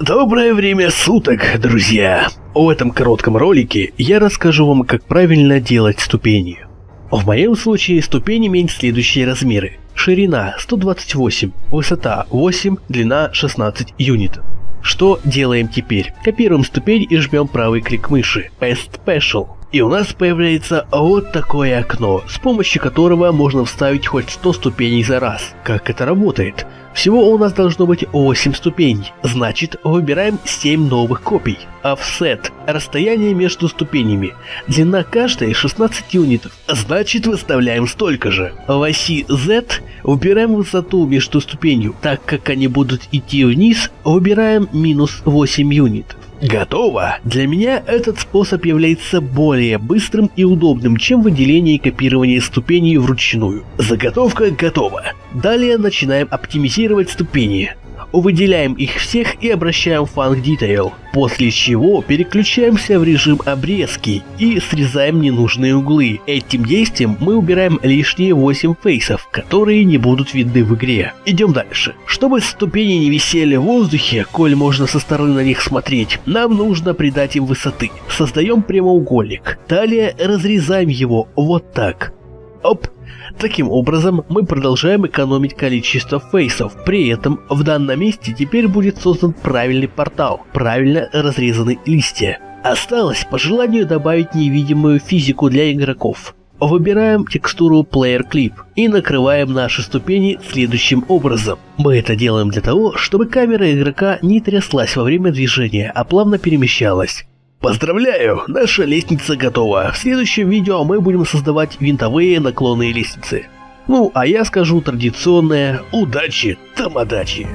Доброе время суток, друзья! В этом коротком ролике я расскажу вам, как правильно делать ступени. В моем случае ступень имеет следующие размеры. Ширина 128, высота 8, длина 16 юнитов. Что делаем теперь? Копируем ступень и жмем правый клик мыши. Paste Special. И у нас появляется вот такое окно, с помощью которого можно вставить хоть 100 ступеней за раз. Как это работает? Всего у нас должно быть 8 ступеней, значит выбираем 7 новых копий. Offset – расстояние между ступенями. Длина каждой 16 юнитов, значит выставляем столько же. В оси Z выбираем высоту между ступенью, так как они будут идти вниз, выбираем минус 8 юнитов. Готово! Для меня этот способ является более быстрым и удобным, чем выделение и копирование ступеней вручную. Заготовка готова. Далее начинаем оптимизировать ступени выделяем их всех и обращаем в Funk Detail, после чего переключаемся в режим обрезки и срезаем ненужные углы. Этим действием мы убираем лишние 8 фейсов, которые не будут видны в игре. Идем дальше. Чтобы ступени не висели в воздухе, коль можно со стороны на них смотреть, нам нужно придать им высоты. Создаем прямоугольник. Далее разрезаем его вот так. Оп, Таким образом, мы продолжаем экономить количество фейсов, при этом в данном месте теперь будет создан правильный портал, правильно разрезаны листья. Осталось по желанию добавить невидимую физику для игроков. Выбираем текстуру Player Clip и накрываем наши ступени следующим образом. Мы это делаем для того, чтобы камера игрока не тряслась во время движения, а плавно перемещалась. Поздравляю, наша лестница готова. В следующем видео мы будем создавать винтовые наклонные лестницы. Ну, а я скажу традиционное «Удачи, тамадачи!»